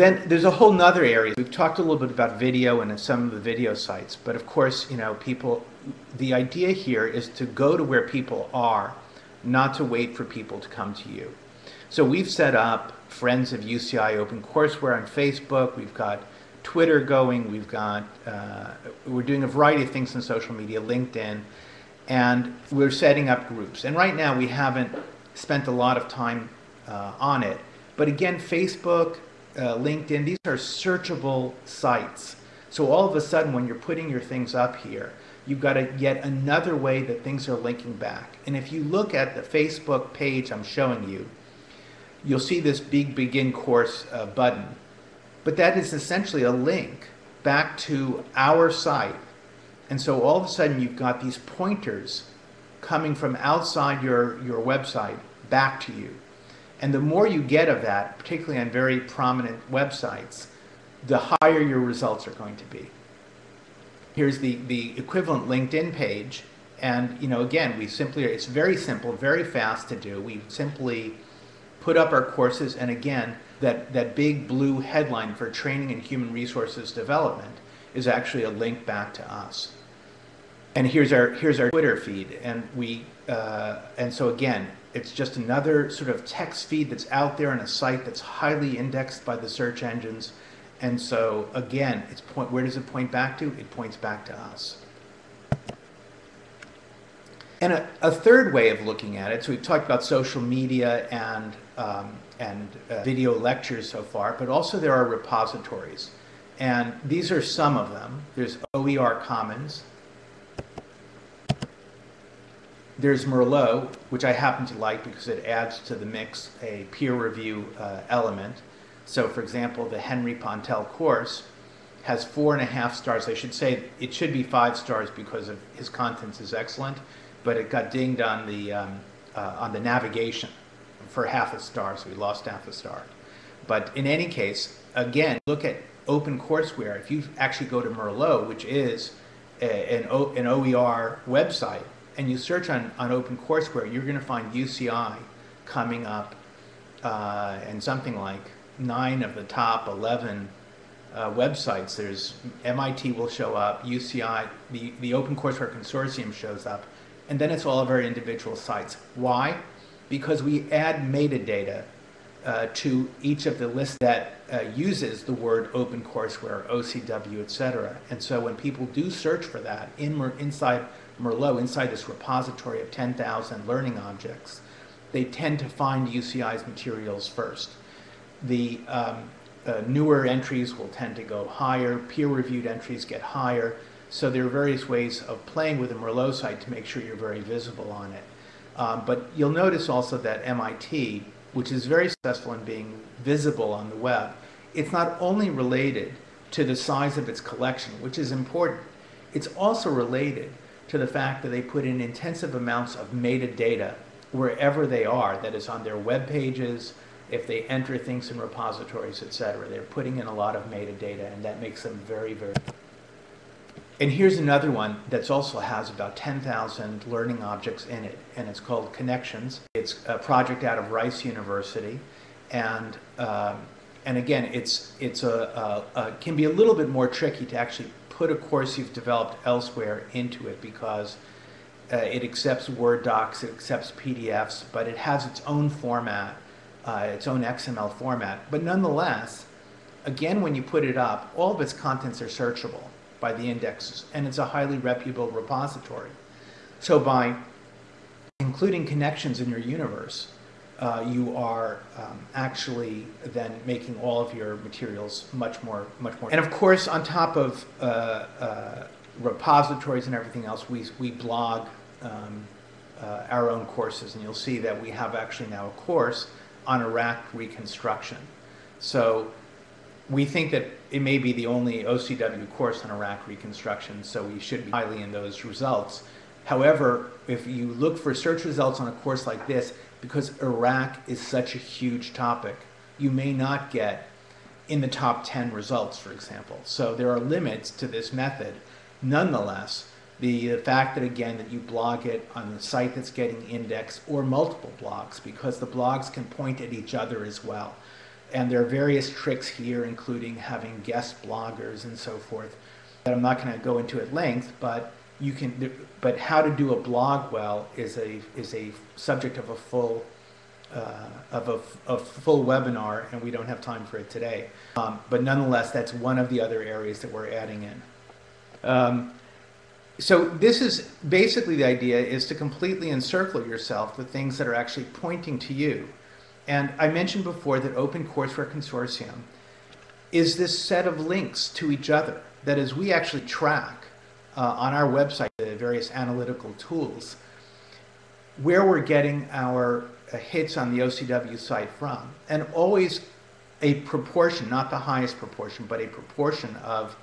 Then there's a whole nother area. We've talked a little bit about video and some of the video sites, but of course, you know, people, the idea here is to go to where people are, not to wait for people to come to you. So we've set up Friends of UCI Open Courseware on Facebook. We've got Twitter going. We've got, uh, we're doing a variety of things on social media, LinkedIn, and we're setting up groups. And right now we haven't spent a lot of time uh, on it. But again, Facebook, uh, LinkedIn, these are searchable sites. So all of a sudden, when you're putting your things up here, you've got a, yet another way that things are linking back. And if you look at the Facebook page I'm showing you, you'll see this big begin course uh, button. But that is essentially a link back to our site. And so all of a sudden you've got these pointers coming from outside your, your website back to you. And the more you get of that, particularly on very prominent websites, the higher your results are going to be. Here's the, the equivalent LinkedIn page. And, you know, again, we simply, it's very simple, very fast to do. We simply put up our courses. And again, that, that big blue headline for training and human resources development is actually a link back to us. And here's our, here's our Twitter feed. And we, uh, and so again, it's just another sort of text feed that's out there on a site that's highly indexed by the search engines. And so again, it's point, where does it point back to? It points back to us. And a, a third way of looking at it, so we've talked about social media and, um, and uh, video lectures so far, but also there are repositories. And these are some of them. There's OER Commons, there's Merlot, which I happen to like because it adds to the mix a peer review uh, element. So for example, the Henry Pontell course has four and a half stars. I should say it should be five stars because of his contents is excellent, but it got dinged on the, um, uh, on the navigation for half a star, so we lost half a star. But in any case, again, look at OpenCourseWare. If you actually go to Merlot, which is a, an, o, an OER website, and you search on, on OpenCourseWare, you're going to find UCI coming up uh, and something like nine of the top 11 uh, websites. There's MIT will show up, UCI, the, the OpenCourseWare Consortium shows up, and then it's all of our individual sites. Why? Because we add metadata uh, to each of the lists that uh, uses the word OpenCourseWare, OCW, etc. And so when people do search for that in, inside Merlot, inside this repository of 10,000 learning objects, they tend to find UCI's materials first. The um, uh, newer entries will tend to go higher, peer-reviewed entries get higher, so there are various ways of playing with the Merlot site to make sure you're very visible on it. Um, but you'll notice also that MIT, which is very successful in being visible on the web, it's not only related to the size of its collection, which is important, it's also related to the fact that they put in intensive amounts of metadata wherever they are, that is on their web pages, if they enter things in repositories, etc. They're putting in a lot of metadata and that makes them very, very... And here's another one that also has about 10,000 learning objects in it, and it's called Connexions. It's a project out of Rice University, and um, and again, it's it's a, a, a, can be a little bit more tricky to actually put a course you've developed elsewhere into it because uh, it accepts Word docs, it accepts PDFs, but it has its own format, uh, its own XML format. But nonetheless, again, when you put it up, all of its contents are searchable by the indexes, and it's a highly reputable repository. So by including Connexions in your universe, uh, you are um, actually then making all of your materials much more, much more. And of course, on top of uh, uh, repositories and everything else, we, we blog um, uh, our own courses, and you'll see that we have actually now a course on Iraq reconstruction. So we think that it may be the only OCW course on Iraq reconstruction, so we should be highly in those results. However, if you look for search results on a course like this, because Iraq is such a huge topic, you may not get in the top 10 results, for example. So there are limits to this method. Nonetheless, the fact that again that you blog it on the site that's getting indexed or multiple blogs because the blogs can point at each other as well. and there are various tricks here, including having guest bloggers and so forth, that I'm not going to go into at length, but you can, but how to do a blog well is a, is a subject of a full, uh, of a, a full webinar, and we don't have time for it today. Um, but nonetheless, that's one of the other areas that we're adding in. Um, so this is basically the idea is to completely encircle yourself with things that are actually pointing to you. And I mentioned before that Open Courseware Consortium is this set of links to each other that as we actually track uh, on our website the various analytical tools where we're getting our uh, hits on the OCW site from. And always a proportion, not the highest proportion, but a proportion of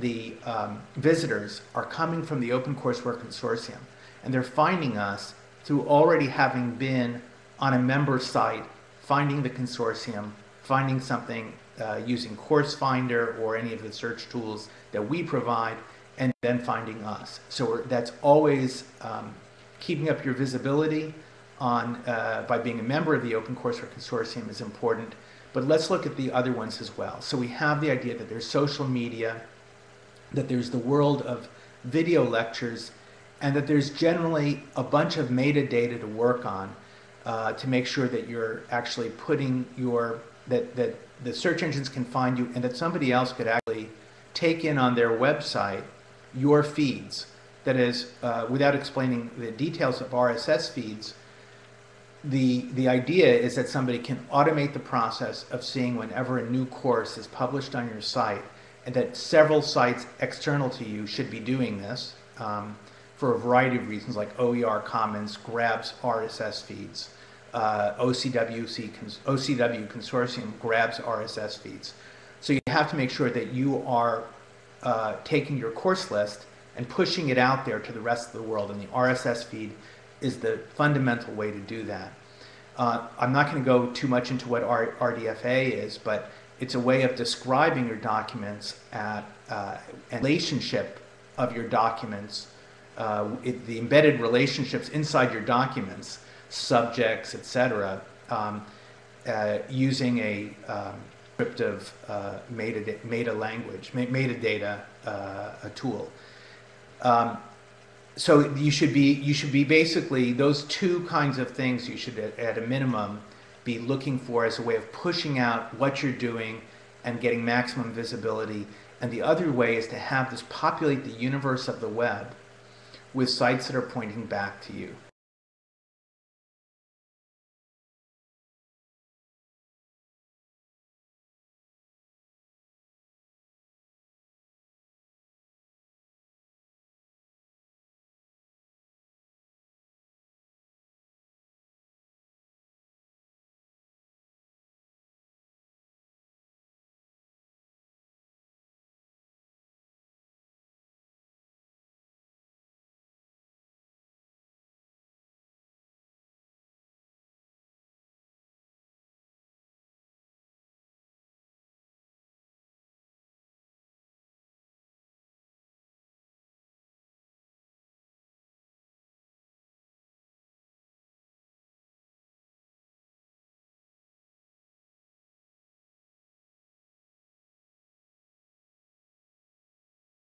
the um, visitors are coming from the Open Courseware Consortium. And they're finding us through already having been on a member site, finding the consortium, finding something uh, using Course Finder or any of the search tools that we provide, and then finding us. So that's always um, keeping up your visibility on uh, by being a member of the Open Courseware Consortium is important. But let's look at the other ones as well. So we have the idea that there's social media, that there's the world of video lectures, and that there's generally a bunch of metadata to work on uh, to make sure that you're actually putting your, that, that the search engines can find you and that somebody else could actually take in on their website your feeds. That is, uh, without explaining the details of RSS feeds, the, the idea is that somebody can automate the process of seeing whenever a new course is published on your site and that several sites external to you should be doing this um, for a variety of reasons like OER Commons grabs RSS feeds, uh, OCWC, OCW Consortium grabs RSS feeds. So you have to make sure that you are uh, taking your course list and pushing it out there to the rest of the world and the RSS feed is the fundamental way to do that. Uh, I'm not going to go too much into what R RDFA is, but it's a way of describing your documents at uh, relationship of your documents, uh, it, the embedded relationships inside your documents, subjects, etc., um, uh, using a um, descriptive uh, meta, meta language, metadata uh, a tool. Um, so you should be you should be basically those two kinds of things you should at, at, a minimum be looking for as a way of pushing out what you're doing and getting maximum visibility and the other way is to have this populate the universe of the web with sites that are pointing back to you